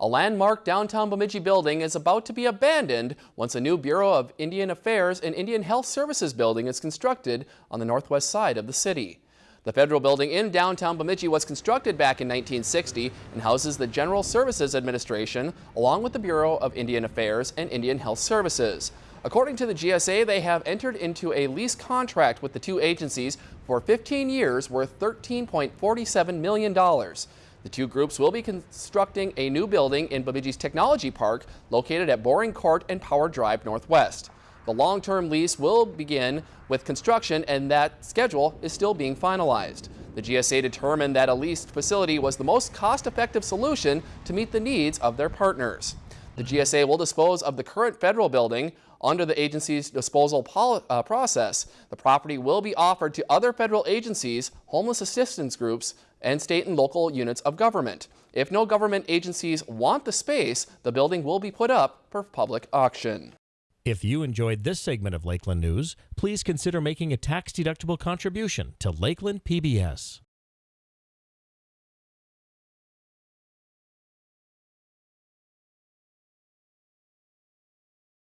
A landmark downtown Bemidji building is about to be abandoned once a new Bureau of Indian Affairs and Indian Health Services building is constructed on the northwest side of the city. The federal building in downtown Bemidji was constructed back in 1960 and houses the General Services Administration along with the Bureau of Indian Affairs and Indian Health Services. According to the GSA, they have entered into a lease contract with the two agencies for 15 years worth $13.47 million. The two groups will be constructing a new building in Bemidji's Technology Park located at Boring Court and Power Drive Northwest. The long-term lease will begin with construction and that schedule is still being finalized. The GSA determined that a leased facility was the most cost-effective solution to meet the needs of their partners. The GSA will dispose of the current federal building under the agency's disposal uh, process. The property will be offered to other federal agencies, homeless assistance groups, and state and local units of government. If no government agencies want the space, the building will be put up for public auction. If you enjoyed this segment of Lakeland News, please consider making a tax-deductible contribution to Lakeland PBS.